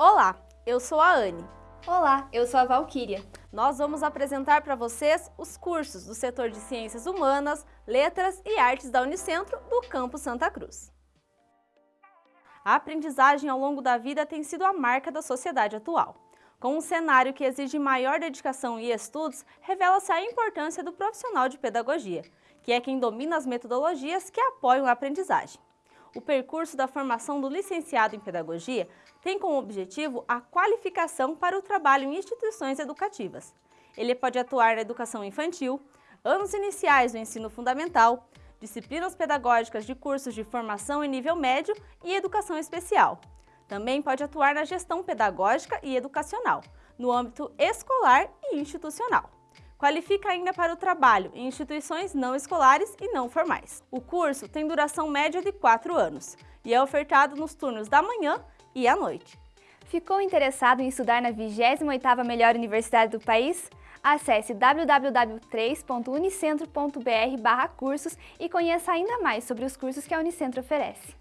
Olá, eu sou a Anne. Olá, eu sou a Valquíria. Nós vamos apresentar para vocês os cursos do setor de Ciências Humanas, Letras e Artes da Unicentro do Campo Santa Cruz. A aprendizagem ao longo da vida tem sido a marca da sociedade atual. Com um cenário que exige maior dedicação e estudos, revela-se a importância do profissional de pedagogia, que é quem domina as metodologias que apoiam a aprendizagem. O percurso da formação do licenciado em Pedagogia tem como objetivo a qualificação para o trabalho em instituições educativas. Ele pode atuar na educação infantil, anos iniciais do ensino fundamental, disciplinas pedagógicas de cursos de formação em nível médio e educação especial. Também pode atuar na gestão pedagógica e educacional, no âmbito escolar e institucional. Qualifica ainda para o trabalho em instituições não escolares e não formais. O curso tem duração média de 4 anos e é ofertado nos turnos da manhã e à noite. Ficou interessado em estudar na 28ª melhor universidade do país? Acesse www.3.unicentro.br cursos e conheça ainda mais sobre os cursos que a Unicentro oferece.